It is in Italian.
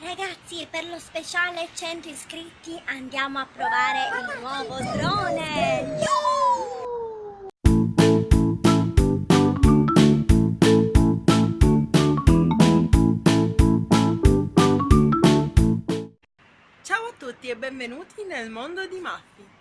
Ragazzi, per lo speciale 100 iscritti andiamo a provare il nuovo drone! Ciao a tutti e benvenuti nel mondo di Maffi!